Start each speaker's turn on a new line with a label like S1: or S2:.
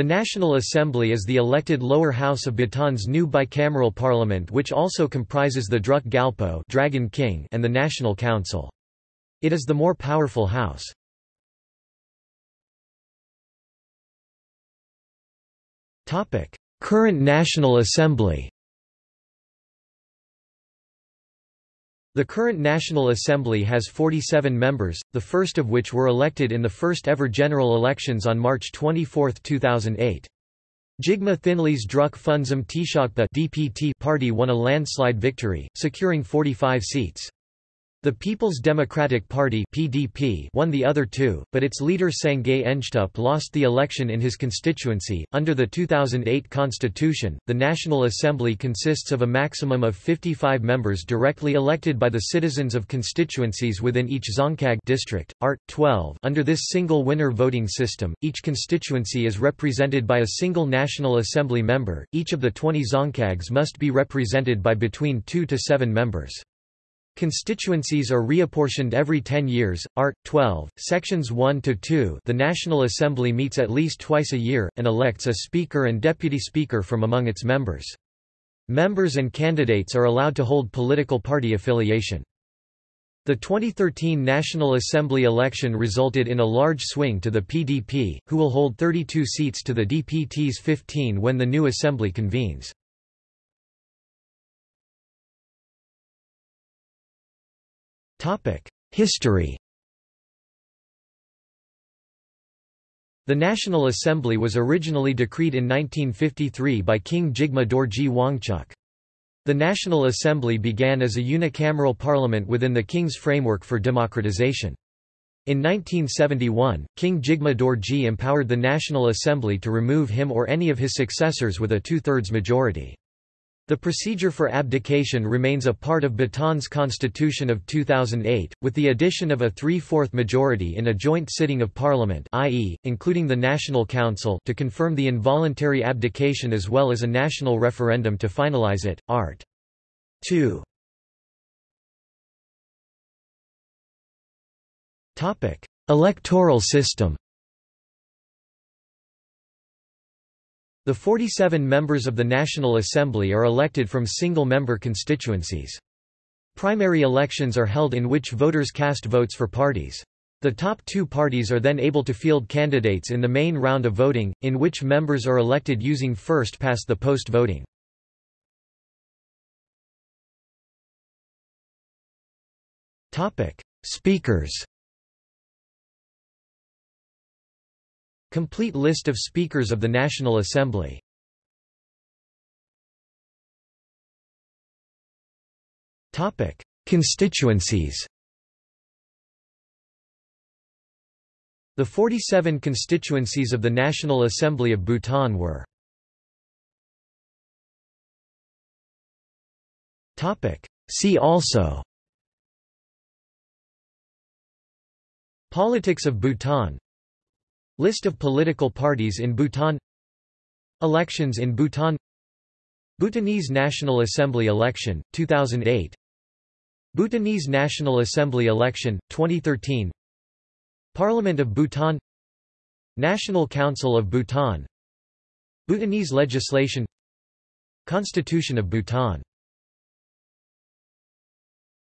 S1: The National Assembly is the elected lower house of Bhutan's new bicameral parliament which also comprises the Druk Gyalpo Dragon King and the National Council. It is the more powerful house. Current National Assembly The current National Assembly has 47 members, the first of which were elected in the first ever general elections on March 24, 2008. Jigme Thinley's Druk Phuensum Tshogpa DPT party won a landslide victory, securing 45 seats. The People's Democratic Party (PDP) won the other two, but its leader Sangay Ngedup lost the election in his constituency. Under the 2008 constitution, the National Assembly consists of a maximum of 55 members directly elected by the citizens of constituencies within each Dzongkhag district. Art 12. Under this single winner voting system, each constituency is represented by a single National Assembly member. Each of the 20 Dzongkhags must be represented by between 2 to 7 members. Constituencies are reapportioned every 10 years. Art. 12, Sections 1 to 2. The National Assembly meets at least twice a year and elects a speaker and deputy speaker from among its members. Members and candidates are allowed to hold political party affiliation. The 2013 National Assembly election resulted in a large swing to the PDP, who will hold 32 seats to the DPT's 15 when the new assembly convenes. History The National Assembly was originally decreed in 1953 by King Jigme Dorji Wangchuck. The National Assembly began as a unicameral parliament within the king's framework for democratization. In 1971, King Jigme Dorji empowered the National Assembly to remove him or any of his successors with a two-thirds majority. The procedure for abdication remains a part of Bhutan's constitution of 2008, with the addition of a three-fourth majority in a joint sitting of parliament i.e., including the National Council to confirm the involuntary abdication as well as a national referendum to finalize it. Art. 2 Electoral system The 47 members of the National Assembly are elected from single-member constituencies. Primary elections are held in which voters cast votes for parties. The top two parties are then able to field candidates in the main round of voting, in which members are elected using first-past-the-post voting. Speakers Complete list of Speakers of the National Assembly. Constituencies. The 47 constituencies of the National Assembly of Bhutan were See also Politics of Bhutan List of political parties in Bhutan. Elections in Bhutan. Bhutanese National Assembly election, 2008 Bhutanese National Assembly election, 2013 Parliament of Bhutan. National Council of Bhutan. Bhutanese legislation. Constitution of Bhutan